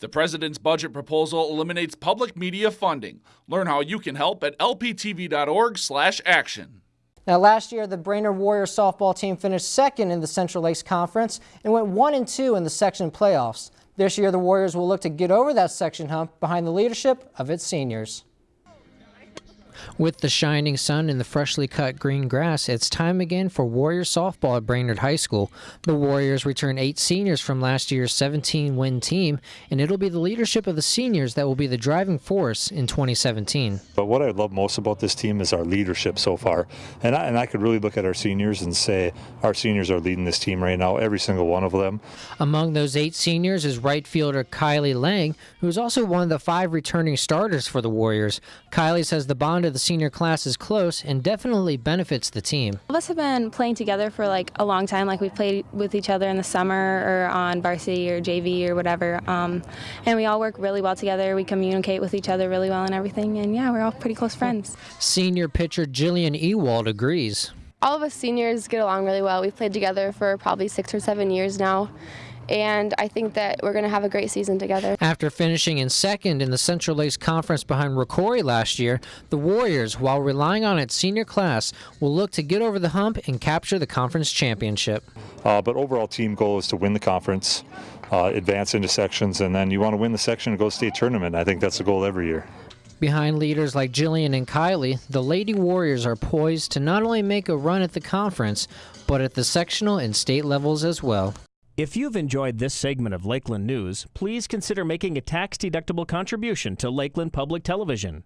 The president's budget proposal eliminates public media funding. Learn how you can help at lptv.org/action. Now, last year, the Brainerd Warriors softball team finished second in the Central Lakes Conference and went 1 and 2 in the section playoffs. This year, the Warriors will look to get over that section hump behind the leadership of its seniors. With the shining sun and the freshly cut green grass, it's time again for Warriors softball at Brainerd High School. The Warriors return eight seniors from last year's 17 win team, and it'll be the leadership of the seniors that will be the driving force in 2017. But what I love most about this team is our leadership so far. And I, and I could really look at our seniors and say our seniors are leading this team right now, every single one of them. Among those eight seniors is right fielder Kylie Lang, who is also one of the five returning starters for the Warriors. Kylie says the bond of the senior class is close and definitely benefits the team. All of us have been playing together for like a long time. Like we played with each other in the summer or on varsity or JV or whatever. Um, and we all work really well together. We communicate with each other really well and everything. And yeah, we're all pretty close friends. Senior pitcher Jillian Ewald agrees. All of us seniors get along really well. We've played together for probably six or seven years now and I think that we're going to have a great season together. After finishing in second in the Central Lakes Conference behind Rocori last year, the Warriors, while relying on its senior class, will look to get over the hump and capture the conference championship. Uh, but overall team goal is to win the conference, uh, advance into sections, and then you want to win the section and go state tournament. I think that's the goal every year. Behind leaders like Jillian and Kylie, the Lady Warriors are poised to not only make a run at the conference, but at the sectional and state levels as well. If you've enjoyed this segment of Lakeland News, please consider making a tax-deductible contribution to Lakeland Public Television.